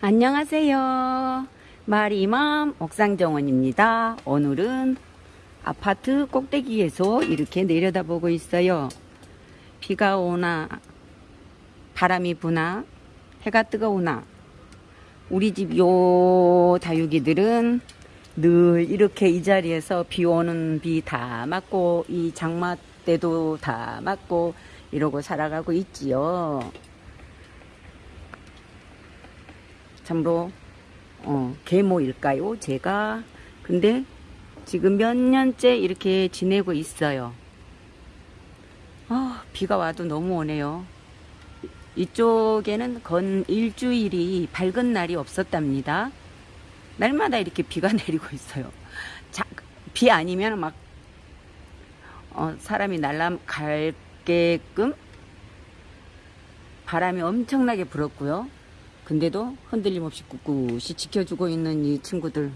안녕하세요. 마리맘 옥상정원입니다. 오늘은 아파트 꼭대기에서 이렇게 내려다보고 있어요. 비가 오나 바람이 부나 해가 뜨거우나 우리 집 요 다육이들은 늘 이렇게 이 자리에서 비 오는 비 다 맞고 이 장마 때도 다 맞고 이러고 살아가고 있지요. 참으로 어, 계모일까요? 제가 근데 지금 몇 년째 이렇게 지내고 있어요. 아, 비가 와도 너무 오네요. 이쪽에는 건 일주일이 밝은 날이 없었답니다. 날마다 이렇게 비가 내리고 있어요. 자, 비 아니면 막 어, 사람이 날아갈게끔 바람이 엄청나게 불었고요. 근데도 흔들림 없이 꿋꿋이 지켜주고 있는 이 친구들.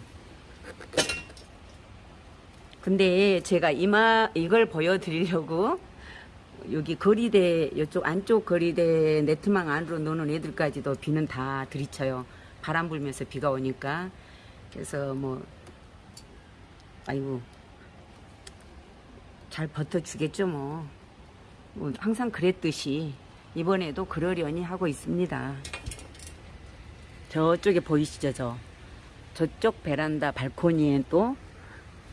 근데 제가 이마 이걸 보여드리려고 여기 거리대 이쪽 안쪽 거리대 네트망 안으로 노는 애들까지도 비는 다 들이쳐요. 바람 불면서 비가 오니까 그래서 뭐 아이고 잘 버텨주겠죠 뭐. 뭐 항상 그랬듯이 이번에도 그러려니 하고 있습니다. 저쪽에 보이시죠 저? 저쪽 베란다 발코니에 또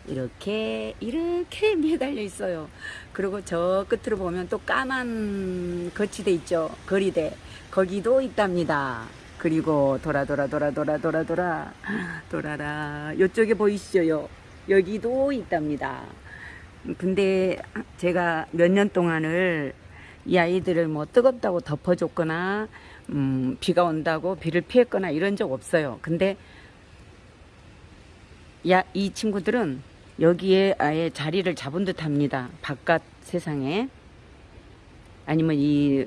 이렇게 이렇게 매달려 있어요. 그리고 저 끝으로 보면 또 까만 거치대 있죠? 거리대. 거기도 있답니다. 그리고 돌아 돌아 돌아 돌아 돌아 돌아 돌아라. 이쪽에 보이시죠? 여기도 있답니다. 근데 제가 몇 년 동안을 이 아이들을 뭐 뜨겁다고 덮어줬거나 음, 비가 온다고 비를 피했거나 이런 적 없어요. 근데 야, 이 친구들은 여기에 아예 자리를 잡은 듯 합니다. 바깥 세상에. 아니면 이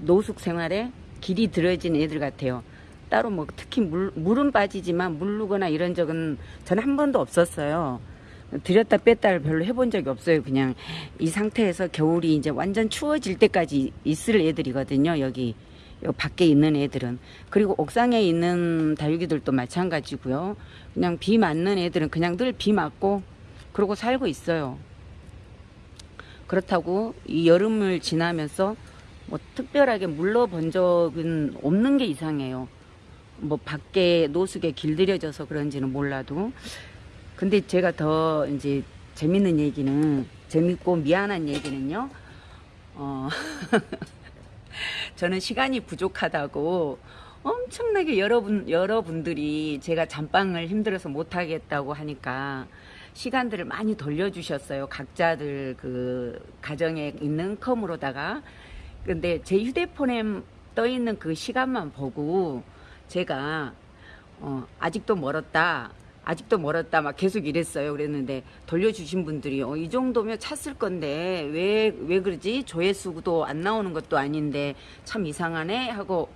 노숙 생활에 길이 들어진 애들 같아요. 따로 뭐 특히 물, 물은 빠지지만 물르거나 이런 적은 전 한 번도 없었어요. 들였다 뺐다를 별로 해본 적이 없어요. 그냥 이 상태에서 겨울이 이제 완전 추워질 때까지 있을 애들이거든요. 여기 밖에 있는 애들은 그리고 옥상에 있는 다육이들도 마찬가지고요. 그냥 비 맞는 애들은 그냥 늘 비 맞고 그러고 살고 있어요. 그렇다고 이 여름을 지나면서 뭐 특별하게 물러 본 적은 없는 게 이상해요. 뭐 밖에 노숙에 길들여져서 그런지는 몰라도 근데 제가 더 이제 재밌는 얘기는 재밌고 미안한 얘기는요. 어 저는 시간이 부족하다고 엄청나게 여러분 여러분들이 제가 잠방을 힘들어서 못 하겠다고 하니까 시간들을 많이 돌려주셨어요. 각자들 그 가정에 있는 컴으로다가 근데 제 휴대폰에 떠 있는 그 시간만 보고 제가 어, 아직도 멀었다. 아직도 멀었다 막 계속 이랬어요. 그랬는데 돌려주신 분들이 어, 이 정도면 찼을 건데 왜왜 그러지? 조회수도 안 나오는 것도 아닌데 참 이상하네 하고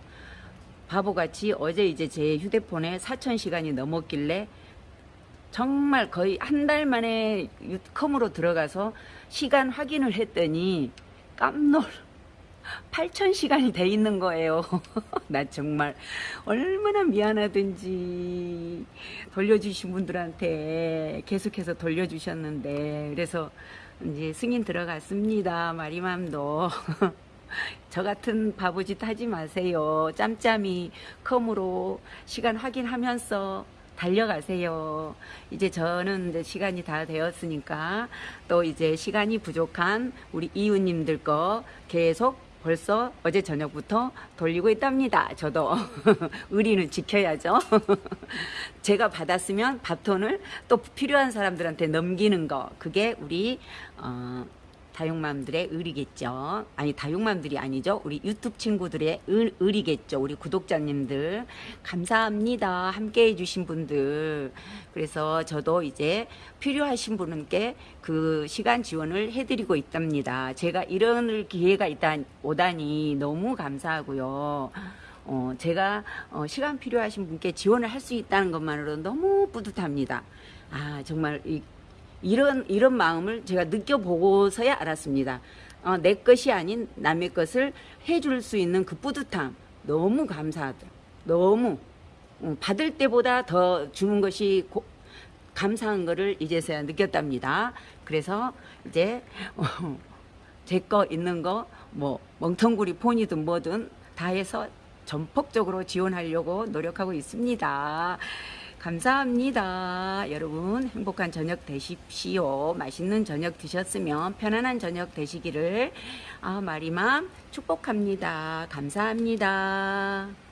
바보같이 어제 이제 제 휴대폰에 4천 시간이 넘었길래 정말 거의 한 달 만에 컴으로 들어가서 시간 확인을 했더니 깜놀 8,000시간이 돼 있는 거예요. 나 정말 얼마나 미안하든지 돌려주신 분들한테 계속해서 돌려주셨는데 그래서 이제 승인 들어갔습니다. 마리맘도. 저 같은 바보짓 하지 마세요. 짬짬이 컴으로 시간 확인하면서 달려가세요. 이제 저는 이제 시간이 다 되었으니까 또 이제 시간이 부족한 우리 이웃님들 거 계속 벌써 어제 저녁부터 돌리고 있답니다. 저도 의리는 지켜야죠. 제가 받았으면 바톤을 또 필요한 사람들한테 넘기는 거 그게 우리 어, 다육맘들의 의리겠죠. 아니 다육맘들이 아니죠. 우리 유튜브 친구들의 의, 의리겠죠. 우리 구독자님들 감사합니다. 함께 해주신 분들 그래서 저도 이제 필요하신 분께 그 시간 지원을 해드리고 있답니다. 제가 이런 기회가 있다 오다니 너무 감사하고요. 어, 제가 어, 시간 필요하신 분께 지원을 할 수 있다는 것만으로 너무 뿌듯합니다. 아 정말 이 이런 이런 마음을 제가 느껴보고서야 알았습니다. 어, 내 것이 아닌 남의 것을 해줄 수 있는 그 뿌듯함 너무 감사하다. 너무 음, 받을 때보다 더 주는 것이 고- 감사한 거를 이제서야 느꼈답니다. 그래서 이제 제거 있는 거 뭐 멍텅구리 폰이든 뭐든 다 해서 전폭적으로 지원하려고 노력하고 있습니다. 감사합니다. 여러분 행복한 저녁 되십시오. 맛있는 저녁 드셨으면 편안한 저녁 되시기를 아 마리맘 축복합니다. 감사합니다.